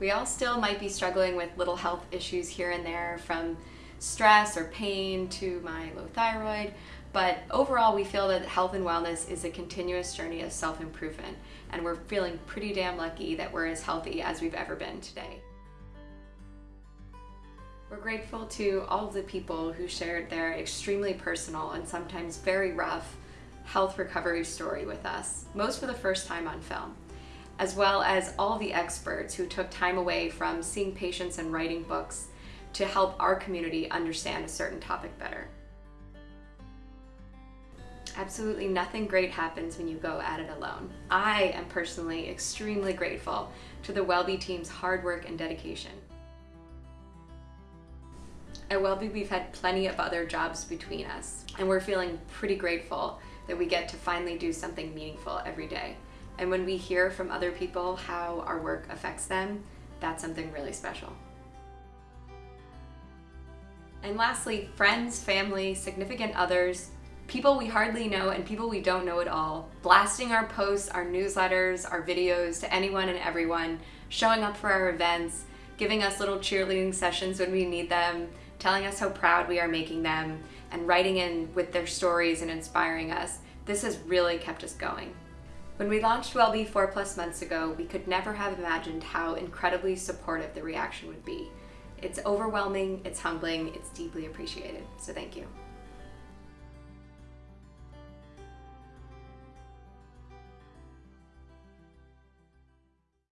We all still might be struggling with little health issues here and there from stress or pain to my low thyroid, but overall we feel that health and wellness is a continuous journey of self-improvement and we're feeling pretty damn lucky that we're as healthy as we've ever been today. We're grateful to all of the people who shared their extremely personal and sometimes very rough health recovery story with us, most for the first time on film as well as all the experts who took time away from seeing patients and writing books to help our community understand a certain topic better. Absolutely nothing great happens when you go at it alone. I am personally extremely grateful to the WellBe team's hard work and dedication. At WellBe, we've had plenty of other jobs between us, and we're feeling pretty grateful that we get to finally do something meaningful every day. And when we hear from other people how our work affects them, that's something really special. And lastly, friends, family, significant others, people we hardly know and people we don't know at all, blasting our posts, our newsletters, our videos to anyone and everyone, showing up for our events, giving us little cheerleading sessions when we need them, telling us how proud we are making them, and writing in with their stories and inspiring us. This has really kept us going. When we launched WellBe four plus months ago, we could never have imagined how incredibly supportive the reaction would be. It's overwhelming, it's humbling, it's deeply appreciated, so thank you.